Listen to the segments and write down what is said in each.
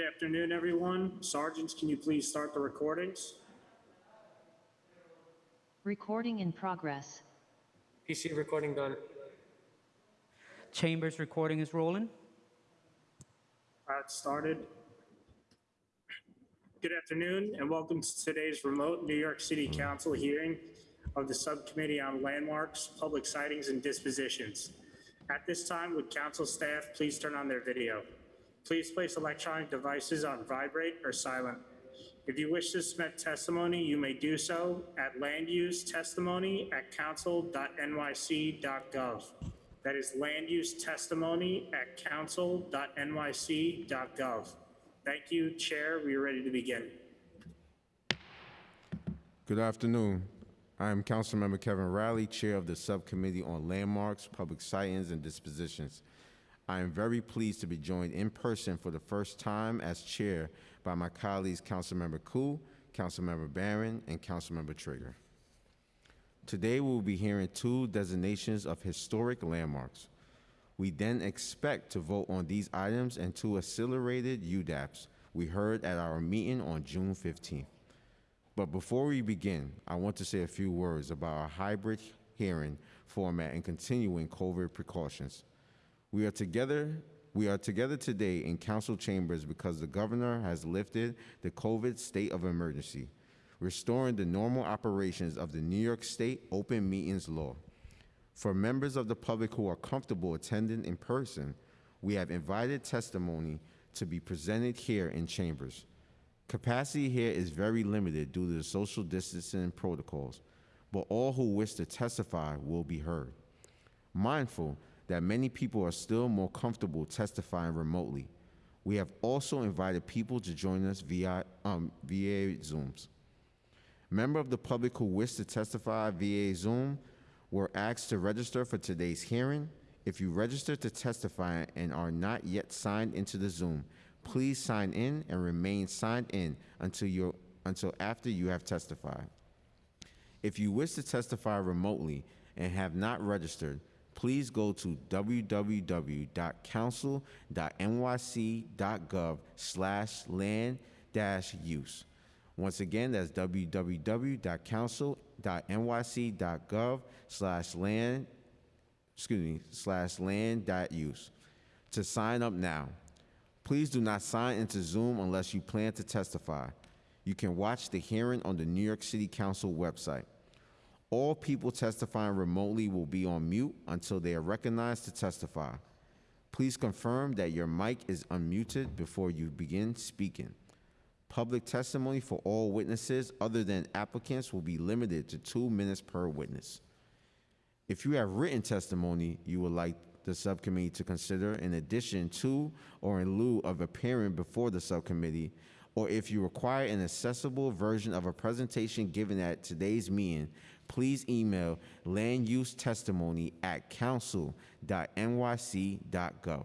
Good afternoon, everyone. Sergeants, can you please start the recordings? Recording in progress. PC recording done. Chambers recording is rolling. Uh, it started. Good afternoon and welcome to today's remote New York City Council hearing of the Subcommittee on Landmarks, Public Sitings and Dispositions. At this time, would council staff please turn on their video? Please place electronic devices on vibrate or silent. If you wish to submit testimony, you may do so at landusetestimony@council.nyc.gov. That is landusetestimony@council.nyc.gov. Thank you, Chair. We are ready to begin. Good afternoon. I am Councilmember Kevin Riley, Chair of the Subcommittee on Landmarks, Public Sitings, and Dispositions. I am very pleased to be joined in person for the first time as Chair by my colleagues Councilmember Koo, Councilmember Barron, and Councilmember Treyger. Today, we will be hearing two designations of historic landmarks. We then expect to vote on these items and two accelerated UDAPs we heard at our meeting on June 15th. But before we begin, I want to say a few words about our hybrid hearing format and continuing COVID precautions. We are together we are together today in council chambers because the governor has lifted the COVID state of emergency, restoring the normal operations of the New York State open meetings law. For members of the public who are comfortable attending in person, we have invited testimony to be presented here in chambers. Capacity here is very limited due to the social distancing protocols, but all who wish to testify will be heard. Mindful that many people are still more comfortable testifying remotely, we have also invited people to join us via, um, via Zooms. Members of the public who wish to testify via Zoom were asked to register for today's hearing. If you register to testify and are not yet signed into the Zoom, please sign in and remain signed in until, you until after you have testified. If you wish to testify remotely and have not registered, please go to www.council.nyc.gov slash land dash use. Once again, that's www.council.nyc.gov slash land, excuse me, slash land dot use to sign up now. Please do not sign into Zoom unless you plan to testify. You can watch the hearing on the New York City Council website. All people testifying remotely will be on mute until they are recognized to testify. Please confirm that your mic is unmuted before you begin speaking. Public testimony for all witnesses other than applicants will be limited to two minutes per witness. If you have written testimony you would like the subcommittee to consider in addition to or in lieu of appearing before the subcommittee, or if you require an accessible version of a presentation given at today's meeting, please email land use testimony at council.nyc.gov.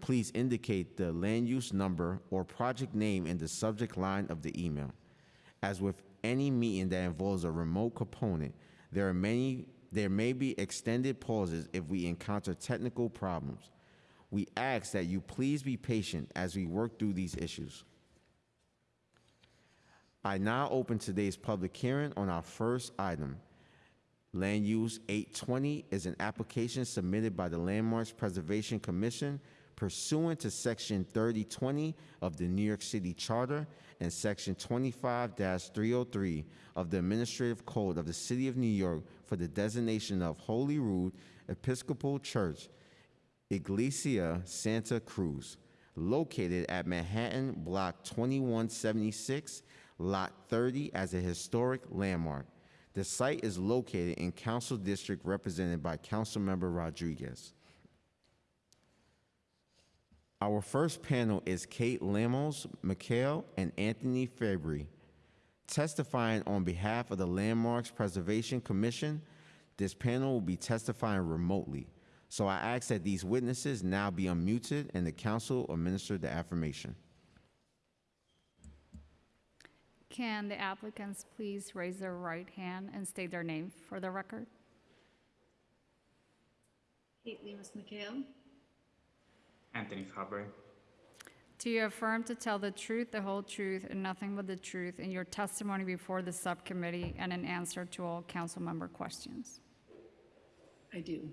Please indicate the land use number or project name in the subject line of the email. As with any meeting that involves a remote component, there are many there may be extended pauses if we encounter technical problems. We ask that you please be patient as we work through these issues. I now open today's public hearing on our first item. Land Use 820 is an application submitted by the Landmarks Preservation Commission pursuant to Section 3020 of the New York City Charter and Section 25-303 of the Administrative Code of the City of New York for the designation of Holy Rood Episcopal Church, Iglesia Santa Cruz, located at Manhattan Block 2176, Lot 30 as a historic landmark. The site is located in Council District represented by Councilmember Rodriguez. Our first panel is Kate Lemos, McHale, and Anthony Fabry. Testifying on behalf of the Landmarks Preservation Commission, this panel will be testifying remotely. So I ask that these witnesses now be unmuted and the council administer the affirmation. Can the applicants please raise their right hand and state their name for the record? Kate Lemos McHale. Anthony Fabry. Do you affirm to tell the truth, the whole truth, and nothing but the truth in your testimony before the subcommittee and in answer to all council member questions? I do.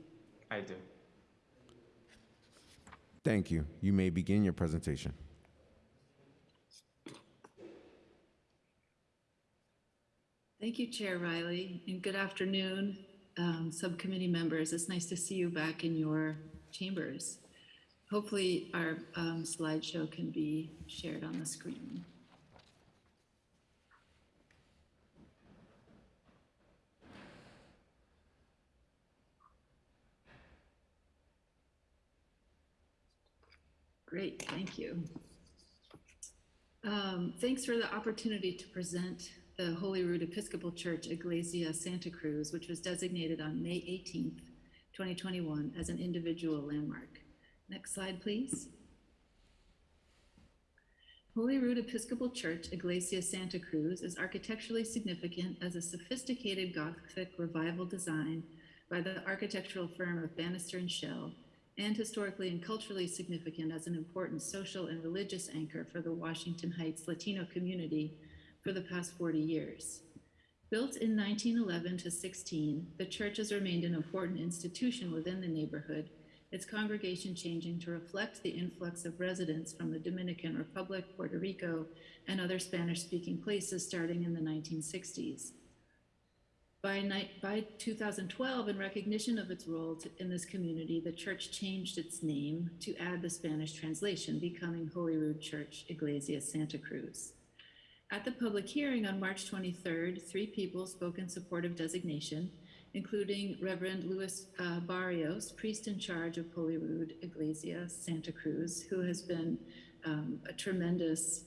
I do. Thank you. You may begin your presentation. Thank you, Chair Riley, and good afternoon, um, subcommittee members. It's nice to see you back in your chambers. Hopefully, our um, slideshow can be shared on the screen. Great, thank you. Um, Thanks for the opportunity to present the Holy Rood Episcopal Church Iglesia Santa Cruz, which was designated on May 18th, 2021 as an individual landmark. Next slide, please. Holy Rood Episcopal Church Iglesia Santa Cruz is architecturally significant as a sophisticated Gothic revival design by the architectural firm of Bannister and Schell, and historically and culturally significant as an important social and religious anchor for the Washington Heights Latino community for the past 40 years. Built in 1911 to 16, the church has remained an important institution within the neighborhood, its congregation changing to reflect the influx of residents from the Dominican Republic, Puerto Rico, and other Spanish-speaking places starting in the 1960s. By, by 2012, in recognition of its role to- in this community, the church changed its name to add the Spanish translation, becoming Holy Rood Church Iglesia Santa Cruz. At the public hearing on March 23rd, three people spoke in support of designation, including Reverend Luis uh, Barrios, priest in charge of Holy Rood Iglesia Santa Cruz, who has been um, a tremendous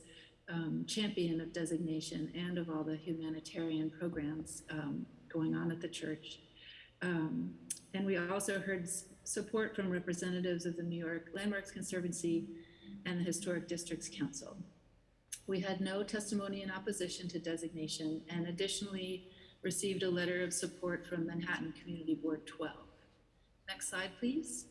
um, champion of designation and of all the humanitarian programs um, going on at the church. Um, and we also heard support from representatives of the New York Landmarks Conservancy and the Historic Districts Council. We had no testimony in opposition to designation and additionally received a letter of support from Manhattan Community Board 12. Next slide, please.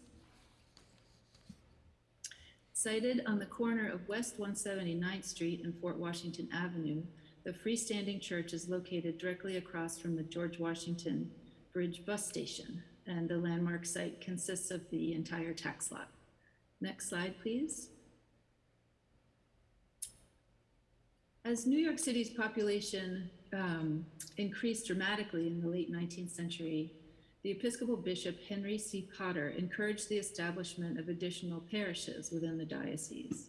Sited on the corner of West 179th Street and Fort Washington Avenue, the freestanding church is located directly across from the George Washington Bridge Bus Station, and the landmark site consists of the entire tax lot. Next slide, please. As New York City's population um, increased dramatically in the late 19th century, the Episcopal Bishop Henry C. Potter encouraged the establishment of additional parishes within the diocese.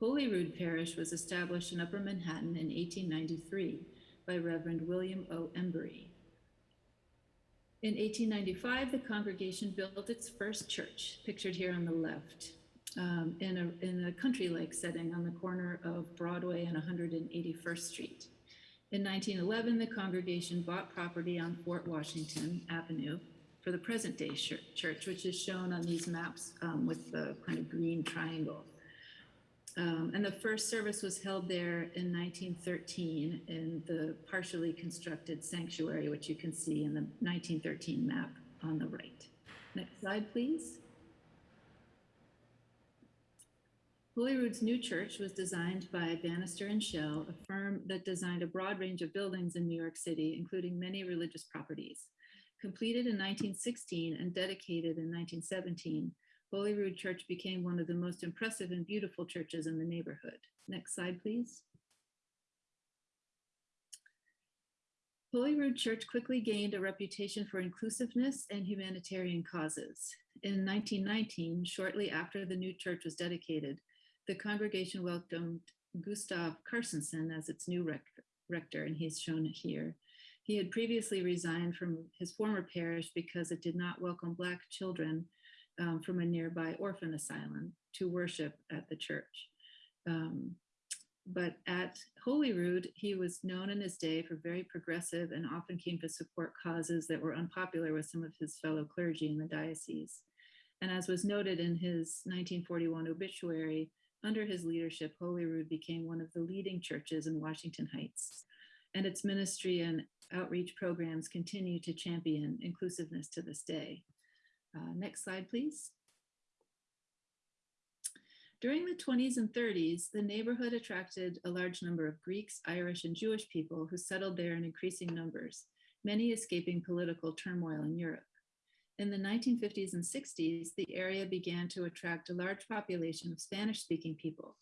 Holyrood Parish was established in Upper Manhattan in 1893 by Reverend William O. Embury. In 1895, the congregation built its first church, pictured here on the left, um, in a, in a country-like setting on the corner of Broadway and 181st Street. In 1911, the congregation bought property on Fort Washington Avenue for the present-day church, which is shown on these maps um, with the kind of green triangle. Um, and the first service was held there in 1913 in the partially constructed sanctuary, which you can see in the 1913 map on the right. Next slide, please. Holyrood's new church was designed by Bannister and Schell, a firm that designed a broad range of buildings in New York City, including many religious properties. Completed in 1916 and dedicated in 1917, Holyrood Church became one of the most impressive and beautiful churches in the neighborhood. Next slide, please. Holyrood Church quickly gained a reputation for inclusiveness and humanitarian causes. In 1919, shortly after the new church was dedicated, the congregation welcomed Gustav Carstensen as its new rec- rector, and he's shown here. He had previously resigned from his former parish because it did not welcome Black children um, from a nearby orphan asylum to worship at the church. Um, but at Holyrood, he was known in his day for very progressive and often came to support causes that were unpopular with some of his fellow clergy in the diocese. And as was noted in his 1941 obituary, under his leadership, Holyrood became one of the leading churches in Washington Heights. And its ministry and outreach programs continue to champion inclusiveness to this day. Uh, next slide, please. During the 20s and 30s, the neighborhood attracted a large number of Greeks, Irish, and Jewish people who settled there in increasing numbers, many escaping political turmoil in Europe. In the 1950s and 60s, the area began to attract a large population of Spanish speaking people,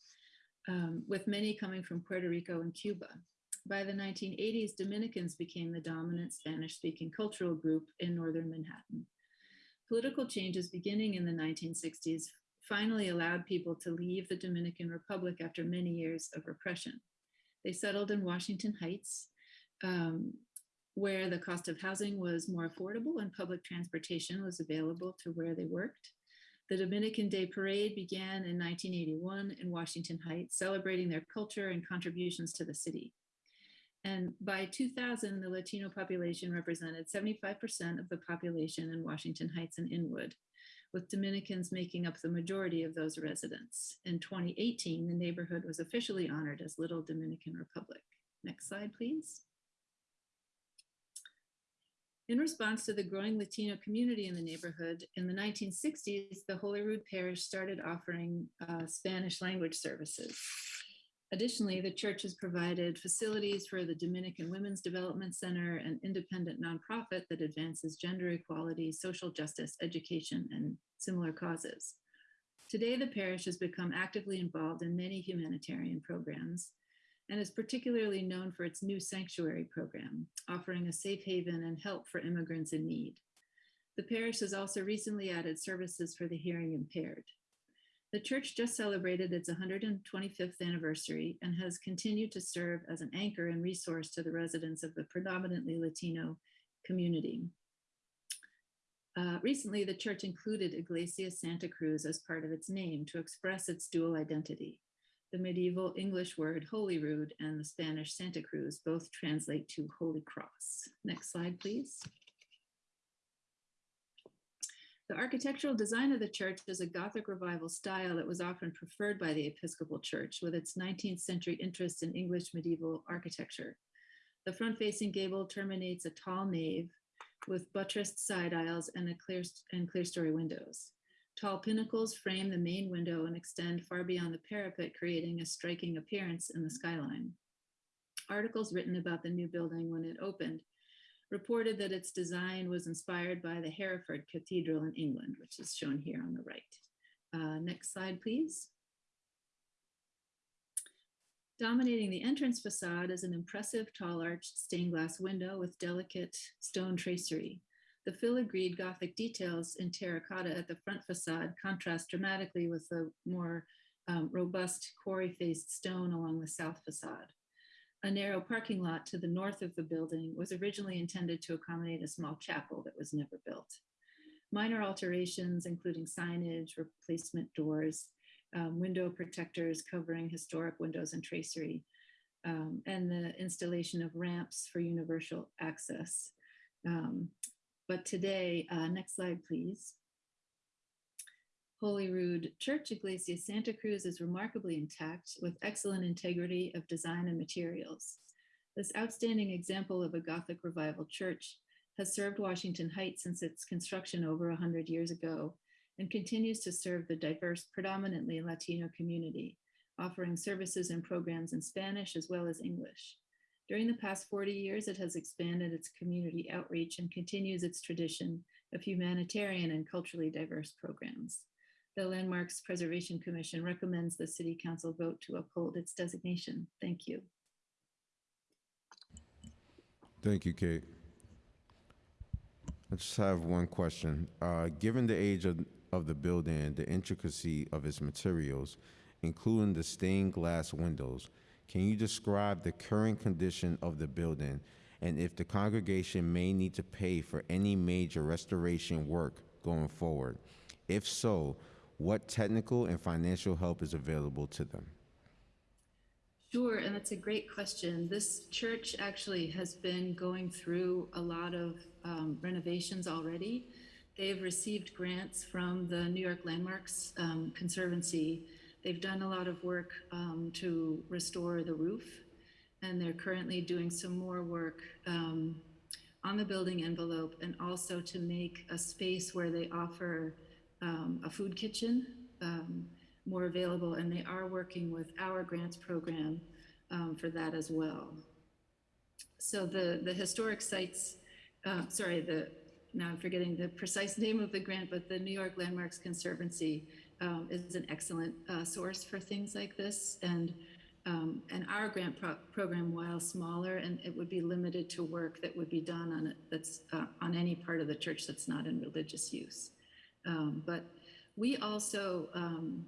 um, with many coming from Puerto Rico and Cuba. By the 1980s, Dominicans became the dominant Spanish speaking cultural group in northern Manhattan. Political changes beginning in the 1960s finally allowed people to leave the Dominican Republic after many years of repression. They settled in Washington Heights, um, where the cost of housing was more affordable and public transportation was available to where they worked. The Dominican Day Parade began in 1981 in Washington Heights, celebrating their culture and contributions to the city. And by 2000, the Latino population represented 75% of the population in Washington Heights and Inwood, with Dominicans making up the majority of those residents. In 2018, the neighborhood was officially honored as Little Dominican Republic. Next slide, please. In response to the growing Latino community in the neighborhood, in the 1960s, the Holyrood Parish started offering uh, Spanish language services. Additionally, the church has provided facilities for the Dominican Women's Development Center, an independent nonprofit that advances gender equality, social justice, education, and similar causes. Today, the parish has become actively involved in many humanitarian programs and is particularly known for its new sanctuary program, offering a safe haven and help for immigrants in need. The parish has also recently added services for the hearing impaired. The church just celebrated its 125th anniversary and has continued to serve as an anchor and resource to the residents of the predominantly Latino community. Uh, recently, the church included Iglesia Santa Cruz as part of its name to express its dual identity. The medieval English word Holyrood and the Spanish Santa Cruz both translate to Holy Cross. Next slide, please. The architectural design of the church is a Gothic revival style that was often preferred by the Episcopal Church with its 19th century interest in English medieval architecture. The front facing gable terminates a tall nave with buttressed side aisles and, a clear, and clear story windows. Tall pinnacles frame the main window and extend far beyond the parapet, creating a striking appearance in the skyline. Articles written about the new building when it opened reported that its design was inspired by the Hereford Cathedral in England, which is shown here on the right. Uh, next slide, please. Dominating the entrance facade is an impressive tall arched stained glass window with delicate stone tracery. The filigreed Gothic details in terracotta at the front facade contrast dramatically with the more um, robust quarry-faced stone along the south facade. A narrow parking lot to the north of the building was originally intended to accommodate a small chapel that was never built. Minor alterations, including signage, replacement doors, um, window protectors covering historic windows and tracery, um, and the installation of ramps for universal access. Um, but today, uh, next slide, please. Holyrood Church Iglesia Santa Cruz is remarkably intact with excellent integrity of design and materials. This outstanding example of a Gothic revival church has served Washington Heights since its construction over 100 years ago and continues to serve the diverse, predominantly Latino community, offering services and programs in Spanish as well as English. During the past 40 years, it has expanded its community outreach and continues its tradition of humanitarian and culturally diverse programs. The Landmarks Preservation Commission recommends the City Council vote to uphold its designation. Thank you. Thank you, Kate. I just have one question. Uh, Given the age of, of the building the intricacy of its materials, including the stained glass windows, can you describe the current condition of the building and if the congregation may need to pay for any major restoration work going forward? If so, what technical and financial help is available to them? Sure, and that's a great question. This church actually has been going through a lot of um, renovations already. They've received grants from the New York Landmarks um, Conservancy. They've done a lot of work um, to restore the roof, and they're currently doing some more work um, on the building envelope and also to make a space where they offer um, a food kitchen, um, more available, and they are working with our grants program um, for that as well. So the, the historic sites, uh, sorry, the, now I'm forgetting the precise name of the grant, but the New York Landmarks Conservancy um, is an excellent uh, source for things like this. And, um, and our grant pro- program, while smaller, and it would be limited to work that would be done on it, that's uh, on any part of the church that's not in religious use. Um, but we also, um,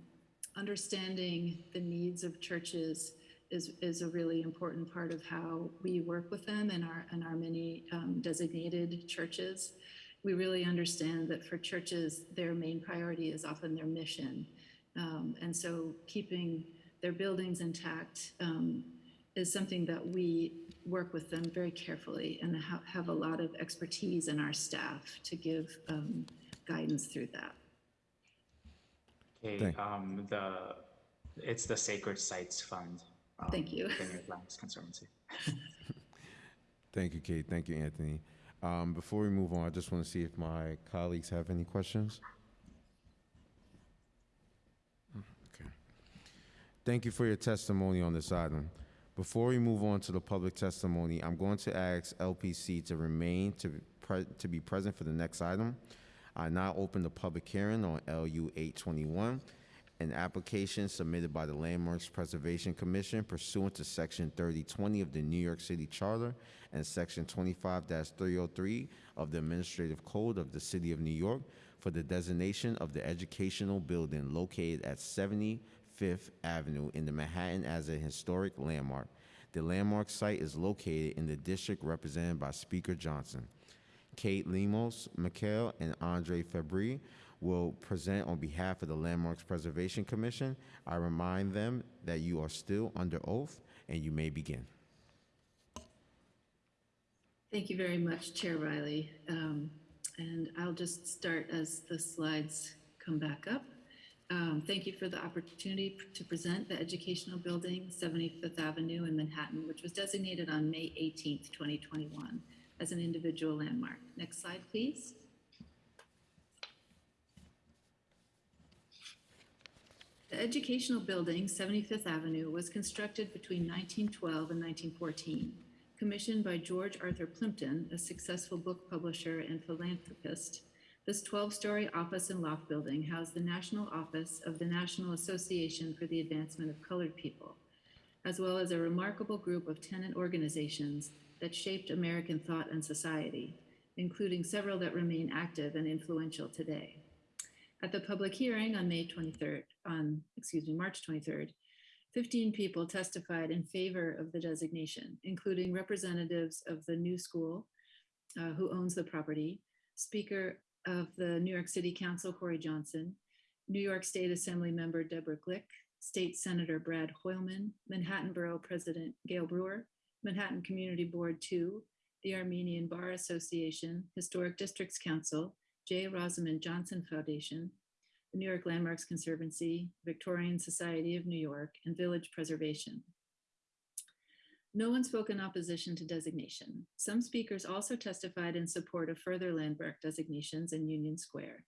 understanding the needs of churches is, is a really important part of how we work with them and our, and our many um, designated churches. We really understand that for churches, their main priority is often their mission. Um, and so keeping their buildings intact um, is something that we work with them very carefully and ha- have a lot of expertise in our staff to give um, guidance through that. Okay, um, the, it's the Sacred Sites Fund. um, Thank you. Vineyard Lands Conservancy. Thank you, Kate. Thank you, Anthony. Um, Before we move on, I just want to see if my colleagues have any questions. Okay. Thank you for your testimony on this item. Before we move on to the public testimony, I'm going to ask LPC to remain to to be present for the next item. I now open the public hearing on LU 821, an application submitted by the Landmarks Preservation Commission pursuant to Section 3020 of the New York City Charter and Section 25-303 of the Administrative Code of the City of New York for the designation of the educational building located at 70 Fifth Avenue in the Manhattan as a historic landmark. The landmark site is located in the district represented by Speaker Johnson. Kate Lemos, McHale, and Andre Fabry will present on behalf of the Landmarks Preservation Commission. I remind them that you are still under oath and you may begin. Thank you very much, Chair Riley. Um, And I'll just start as the slides come back up. Um, Thank you for the opportunity to present the educational building, 70 Fifth Avenue in Manhattan, which was designated on May 18th, 2021 as an individual landmark. Next slide, please. The educational building, 70 Fifth Avenue, was constructed between 1912 and 1914. Commissioned by George Arthur Plimpton, a successful book publisher and philanthropist, this 12-story office and loft building housed the National Office of the National Association for the Advancement of Colored People, as well as a remarkable group of tenant organizations that shaped American thought and society, including several that remain active and influential today. At the public hearing on May 23rd, on, excuse me, March 23rd, 15 people testified in favor of the designation, including representatives of the new school, uh, who owns the property, Speaker of the New York City Council, Corey Johnson, New York State Assembly Member Deborah Glick, State Senator Brad Hoylman, Manhattan Borough President Gale Brewer, Manhattan Community Board 2, the Armenian Bar Association, Historic Districts Council, J. Rosamond Johnson Foundation, the New York Landmarks Conservancy, Victorian Society of New York, and Village Preservation. No one spoke in opposition to designation. Some speakers also testified in support of further landmark designations in Union Square.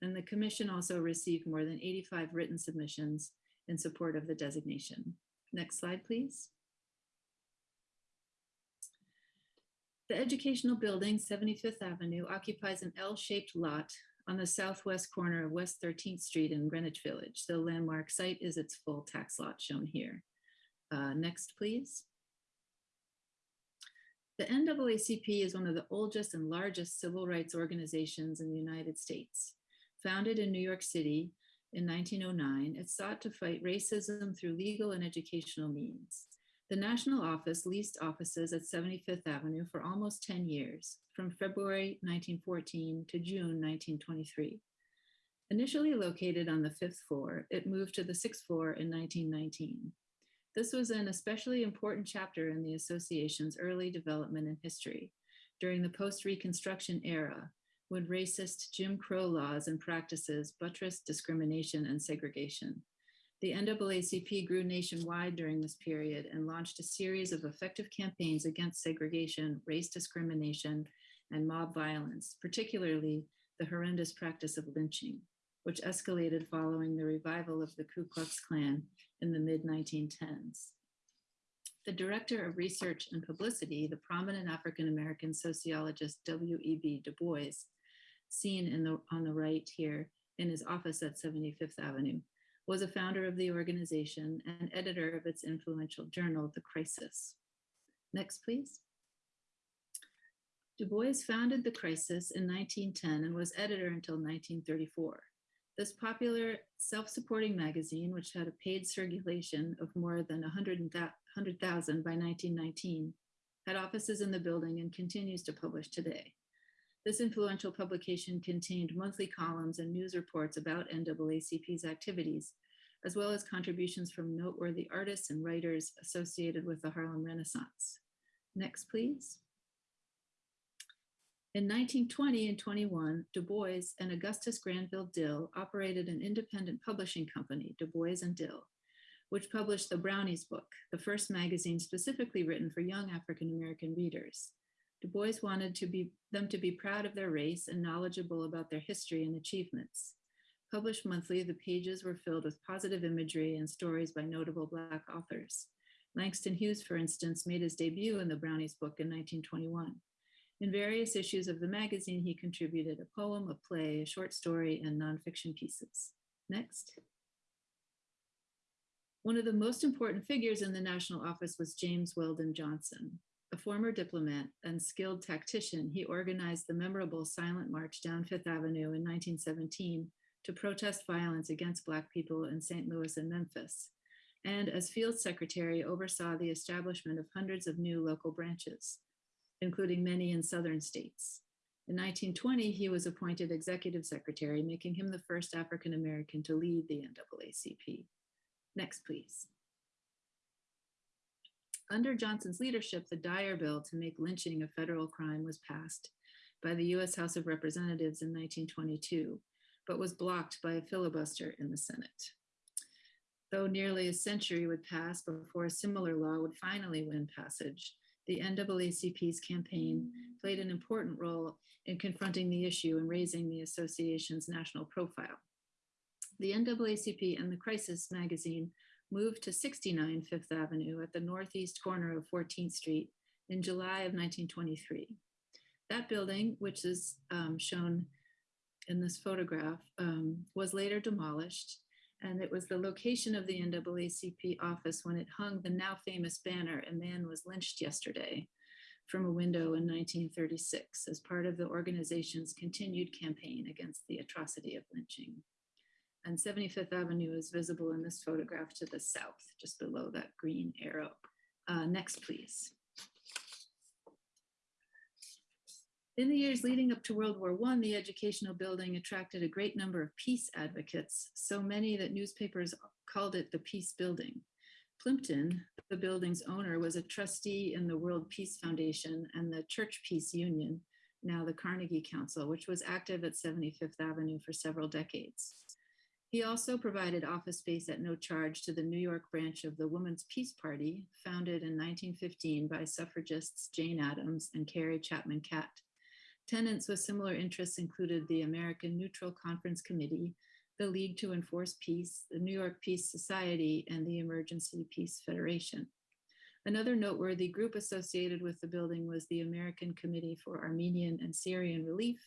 And the commission also received more than 85 written submissions in support of the designation. Next slide, please. The educational building, 70 Fifth Avenue, occupies an L-shaped lot on the southwest corner of West 13th Street in Greenwich Village. The landmark site is its full tax lot shown here. Uh, Next, please. The NAACP is one of the oldest and largest civil rights organizations in the United States. Founded in New York City in 1909, it sought to fight racism through legal and educational means. The national office leased offices at 70 Fifth Avenue for almost 10 years, from February 1914 to June 1923. Initially located on the fifth floor, it moved to the sixth floor in 1919. This was an especially important chapter in the association's early development and history during the post-Reconstruction era, when racist Jim Crow laws and practices buttressed discrimination and segregation. The NAACP grew nationwide during this period and launched a series of effective campaigns against segregation, race discrimination, and mob violence, particularly the horrendous practice of lynching. which escalated following the revival of the Ku Klux Klan in the mid 1910s. The director of research and publicity, the prominent African American sociologist W.E.B. Du Bois, seen the, on the right here in his office at 70 Fifth Avenue, was a founder of the organization and editor of its influential journal, The Crisis. Next, please. Du Bois founded The Crisis in 1910 and was editor until 1934. This popular self-supporting magazine, which had a paid circulation of more than 100,000 by 1919, had offices in the building and continues to publish today. This influential publication contained monthly columns and news reports about NAACP's activities, as well as contributions from noteworthy artists and writers associated with the Harlem Renaissance. Next, please. In 1920 and 21, Du Bois and Augustus Granville Dill operated an independent publishing company, Du Bois and Dill, which published the Brownies book, the first magazine specifically written for young African American readers. Du Bois wanted to be, them to be proud of their race and knowledgeable about their history and achievements. Published monthly, the pages were filled with positive imagery and stories by notable Black authors. Langston Hughes, for instance, made his debut in the Brownies book in 1921. In various issues of the magazine, he contributed a poem, a play, a short story, and nonfiction pieces. Next. One of the most important figures in the national office was James Weldon Johnson. A former diplomat and skilled tactician, he organized the memorable Silent March down Fifth Avenue in 1917 to protest violence against Black people in St. Louis and Memphis. And as field secretary, oversaw the establishment of hundreds of new local branches including many in southern states. In 1920, he was appointed executive secretary, making him the first African American to lead the NAACP. Next, please. Under Johnson's leadership, the Dyer Bill to make lynching a federal crime was passed by the US House of Representatives in 1922, but was blocked by a filibuster in the Senate. Though nearly a century would pass before a similar law would finally win passage, the NAACP's campaign played an important role in confronting the issue and raising the association's national profile. The NAACP and the Crisis magazine moved to 69 Fifth Avenue at the northeast corner of 14th Street in July of 1923. That building, which is um, shown in this photograph, um, was later demolished and it was the location of the NAACP office when it hung the now famous banner, a man was lynched yesterday, from a window in 1936 as part of the organization's continued campaign against the atrocity of lynching. And 70 Fifth Avenue is visible in this photograph to the south, just below that green arrow. Uh, next, please. In the years leading up to World War I, the educational building attracted a great number of peace advocates, so many that newspapers called it the Peace Building. Plimpton, the building's owner, was a trustee in the World Peace Foundation and the Church Peace Union, now the Carnegie Council, which was active at 70 Fifth Avenue for several decades. He also provided office space at no charge to the New York branch of the Women's Peace Party, founded in 1915 by suffragists Jane Addams and Carrie Chapman Catt. Tenants with similar interests included the American Neutral Conference Committee, the League to Enforce Peace, the New York Peace Society, and the Emergency Peace Federation. Another noteworthy group associated with the building was the American Committee for Armenian and Syrian Relief,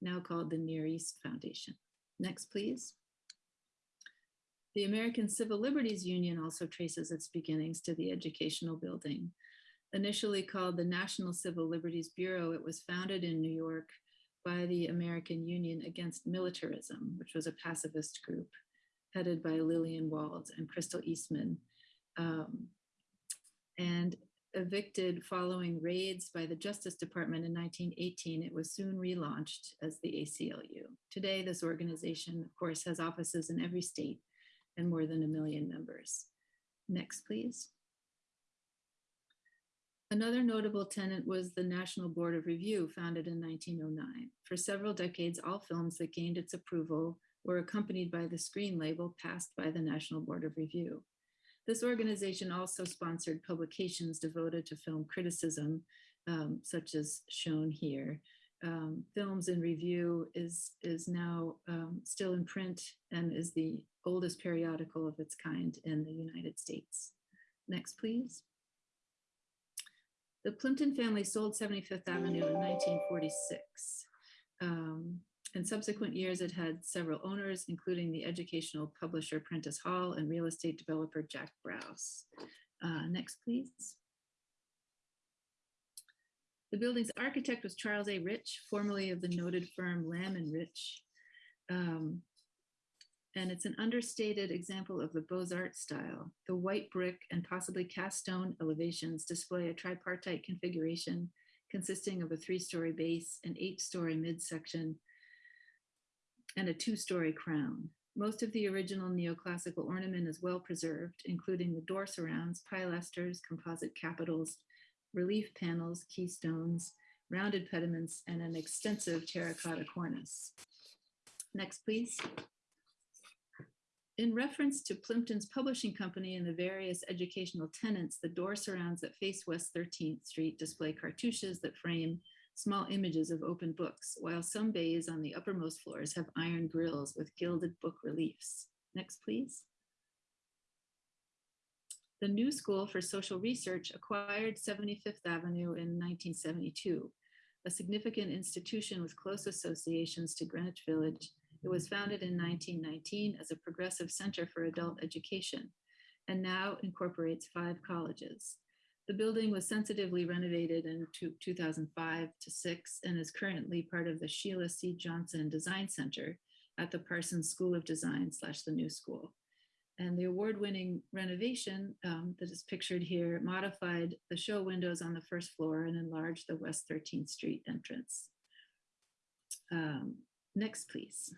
now called the Near East Foundation. Next, please. The American Civil Liberties Union also traces its beginnings to the educational building. Initially called the National Civil Liberties Bureau, it was founded in New York by the American Union Against Militarism, which was a pacifist group headed by Lillian Wald and Crystal Eastman, um, and evicted following raids by the Justice Department in 1918, it was soon relaunched as the ACLU. Today, this organization, of course, has offices in every state and more than a million members. Next, please. Another notable tenant was the National Board of Review, founded in 1909. For several decades, all films that gained its approval were accompanied by the screen label passed by the National Board of Review. This organization also sponsored publications devoted to film criticism, um, such as shown here, um, films in review is, is now um, still in print and is the oldest periodical of its kind in the United States. Next, please. The Plimpton family sold 70 Fifth Avenue in 1946. Um, in subsequent years, it had several owners, including the educational publisher Prentice Hall and real estate developer Jack Browse. Uh, next, please. The building's architect was Charles A. Rich, formerly of the noted firm Lamb and Rich. Um, and it's an understated example of the Beaux-Arts style. The white brick and possibly cast stone elevations display a tripartite configuration consisting of a three-story base, an eight-story midsection, and a two-story crown. Most of the original neoclassical ornament is well preserved, including the door surrounds, pilasters, composite capitals, relief panels, keystones, rounded pediments, and an extensive terracotta cornice. Next, please. In reference to Plimpton's publishing company and the various educational tenants, the door surrounds that face West 13th Street display cartouches that frame small images of open books, while some bays on the uppermost floors have iron grills with gilded book reliefs. Next, please. The New School for Social Research acquired 70 Fifth Avenue in 1972, a significant institution with close associations to Greenwich Village. It was founded in 1919 as a progressive center for adult education and now incorporates five colleges. The building was sensitively renovated in 2005 to 6 and is currently part of the Sheila C. Johnson Design Center at the Parsons School of Design slash the New School. And the award-winning renovation um, that is pictured here modified the show windows on the first floor and enlarged the West 13th Street entrance. Um, Next, please.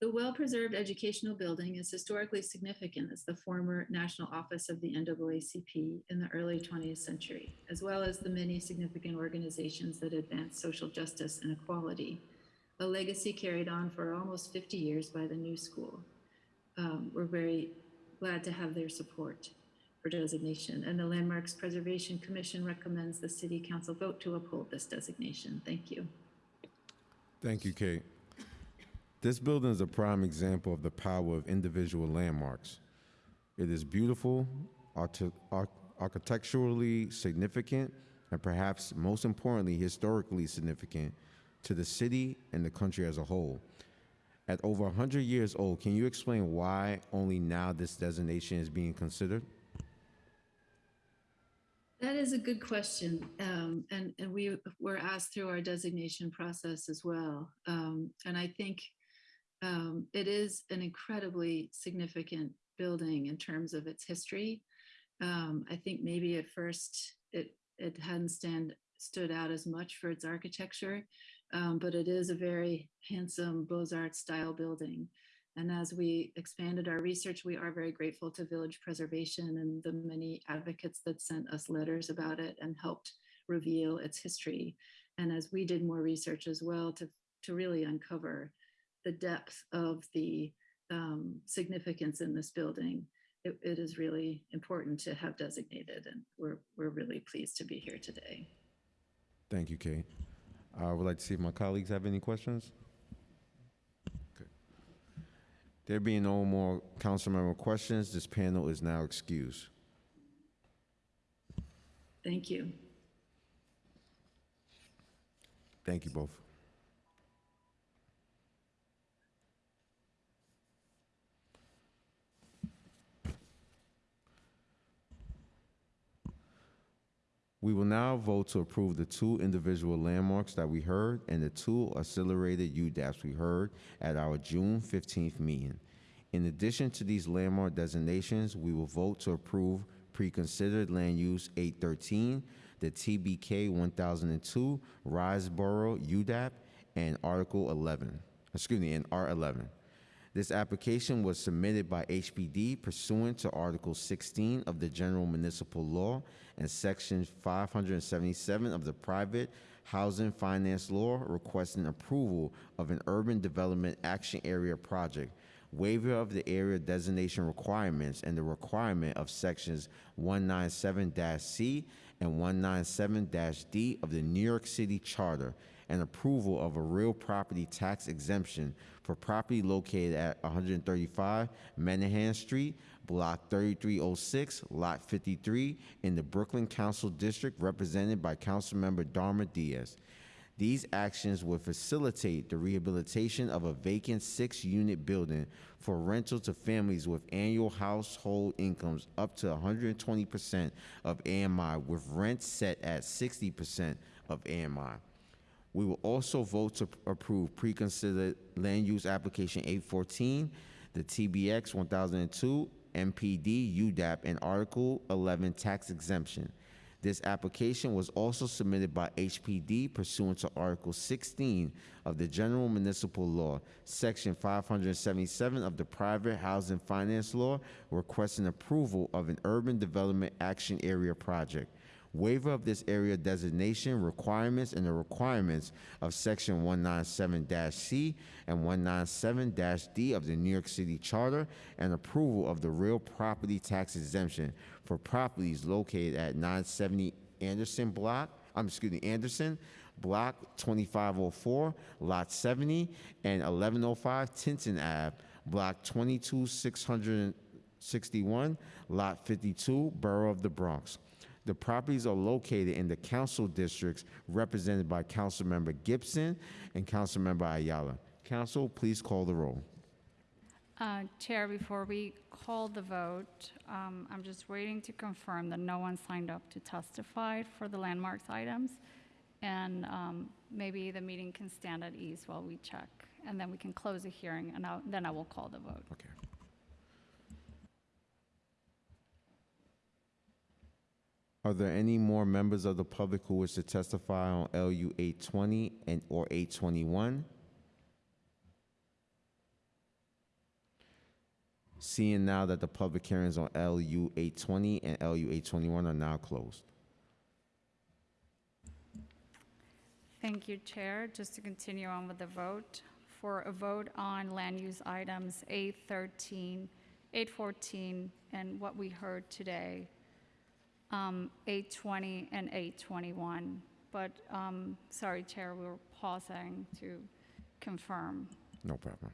The well-preserved educational building is historically significant as the former national office of the NAACP in the early 20th century, as well as the many significant organizations that advance social justice and equality, a legacy carried on for almost 50 years by the New School. Um, we're very glad to have their support for designation, and the Landmarks Preservation Commission recommends the City Council vote to uphold this designation. Thank you. Thank you, Kate. This building is a prime example of the power of individual landmarks. It is beautiful, arch- architecturally significant, and perhaps most importantly, historically significant to the city and the country as a whole. At over 100 years old, can you explain why only now this designation is being considered? That is a good question. Um, and, and we were asked through our designation process as well. Um, and I think um, it is an incredibly significant building in terms of its history. Um, I think maybe at first it, it hadn't stand, stood out as much for its architecture, um, but it is a very handsome Beaux-Arts style building. And as we expanded our research, we are very grateful to Village Preservation and the many advocates that sent us letters about it and helped reveal its history. And as we did more research as well to, to really uncover the depth of the um, significance in this building, it, it is really important to have designated. And we're, we're really pleased to be here today. Thank you, Kate. I would like to see if my colleagues have any questions. Okay. There being no more council member questions, this panel is now excused. Thank you. Thank you both. We will now vote to approve the two individual landmarks that we heard and the two accelerated UDAPs we heard at our June 15th meeting. In addition to these landmark designations, we will vote to approve pre-considered land use 813, the TBK 1002 Riseboro UDAP, and Article 11, excuse me, and R11. This application was submitted by HPD pursuant to Article 16 of the General Municipal Law and Section 577 of the Private Housing Finance Law requesting approval of an urban development action area project waiver of the area designation requirements and the requirement of sections 197-C and 197-D of the New York City Charter, and approval of a real property tax exemption for property located at 135 Menahan Street, Block 3306, Lot 53, in the Brooklyn Council District, represented by Councilmember Darma Diaz. These actions would facilitate the rehabilitation of a vacant six-unit building for rental to families with annual household incomes up to 120% of AMI, with rent set at 60% of AMI. We will also vote to approve pre-considered land use application 814, the TBX 1002, MPD, UDAP, and Article 11 tax exemption. This application was also submitted by HPD pursuant to Article 16 of the General Municipal Law, Section 577 of the Private Housing Finance Law, requesting approval of an urban development action area project waiver of this area designation requirements and the requirements of Section 197-C and 197-D of the New York City Charter, and approval of the real property tax exemption for properties located at 970 Anderson Block, I'm excuse me, Anderson, Block 2504, Lot 70, and 1105 Tinton Ave, Block 22661, Lot 52, Borough of the Bronx. The properties are located in the council districts represented by Councilmember Gibson and Councilmember Ayala. Counsel, please call the roll. Uh, Chair, before we call the vote, um, I'm just waiting to confirm that no one signed up to testify for the landmarks items. And um, maybe the meeting can stand at ease while we check. And then we can close the hearing, and I'll- then I will call the vote. Okay. Are there any more members of the public who wish to testify on LU 820 and or 821? Seeing now that the public hearings on LU 820 and LU 821 are now closed. Thank you, Chair. Just to continue on with the vote, for a vote on land use items 813, 814, and what we heard today, um, 820 and 821. But, um, sorry, Chair, we were pausing to confirm. No problem.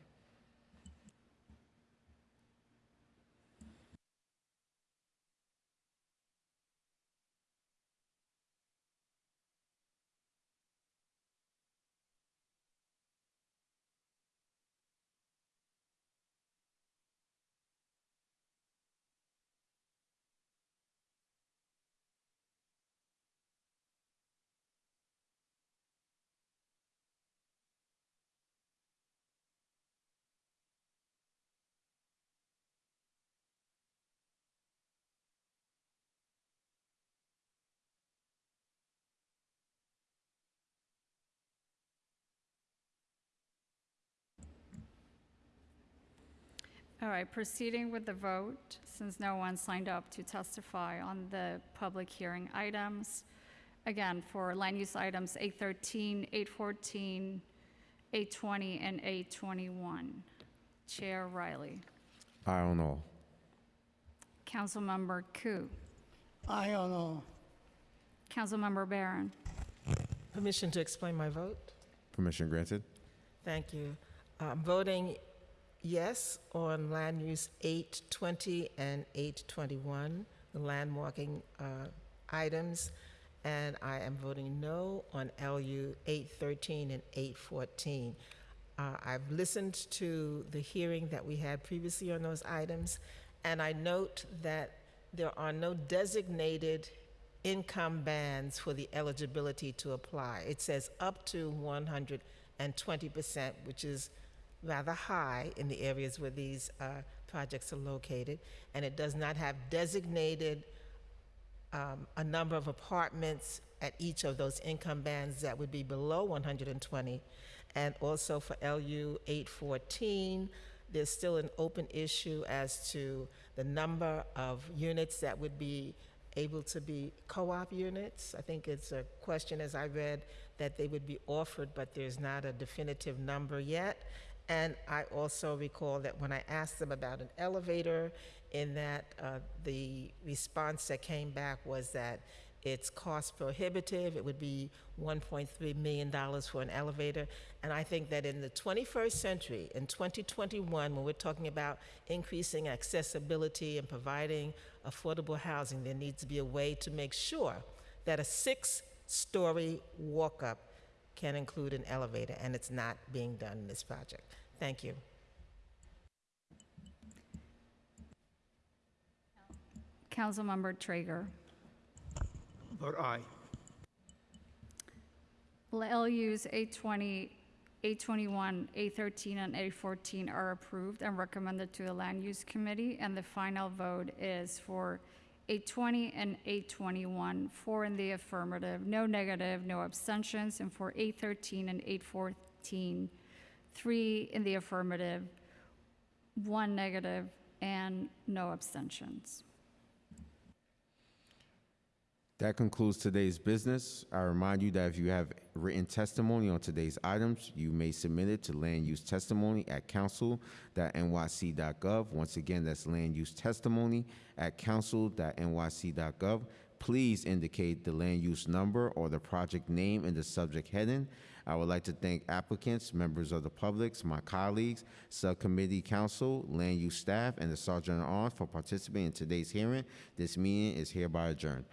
All right, proceeding with the vote, since no one signed up to testify on the public hearing items. Again, for land use items 813, 814, 820, and 821. Chair Riley. I don't know. Councilmember Koo. I don't know. Councilmember Barron. Permission to explain my vote? Permission granted? Thank you. I'm voting yes on land use 820 and 821, the landmarking uh, items, and I am voting no on LU 813 and 814. Uh, I've listened to the hearing that we had previously on those items, and I note that there are no designated income bands for the eligibility to apply. It says up to 120%, which is rather high in the areas where these uh, projects are located, and it does not have designated um, a number of apartments at each of those income bands that would be below 120. And also for LU 814, there's still an open issue as to the number of units that would be able to be co-op units. I think it's a question, as I read, that they would be offered, but there's not a definitive number yet. And I also recall that when I asked them about an elevator, in that uh, the response that came back was that it's cost prohibitive. It would be $1.3 million for an elevator. And I think that in the 21st century, in 2021, when we're talking about increasing accessibility and providing affordable housing, there needs to be a way to make sure that a six-story walk-up can include an elevator, and it's not being done in this project. Thank you. Councilmember Treyger. Vote aye. LUs 820, 821, 813, and 814 are approved and recommended to the Land Use Committee, and the final vote is for 820 and 821, four in the affirmative, no negative, no abstentions, and for 813 and 814, three in the affirmative, one negative, and no abstentions. That concludes today's business. I remind you that if you have written testimony on today's items, you may submit it to land use testimony at counsel.nyc.gov. Once again, that's land use testimony at council.nyc.gov. Please indicate the land use number or the project name in the subject heading. I would like to thank applicants, members of the public, my colleagues, subcommittee council, land use staff, and the Sergeant at Arms for participating in today's hearing. This meeting is hereby adjourned.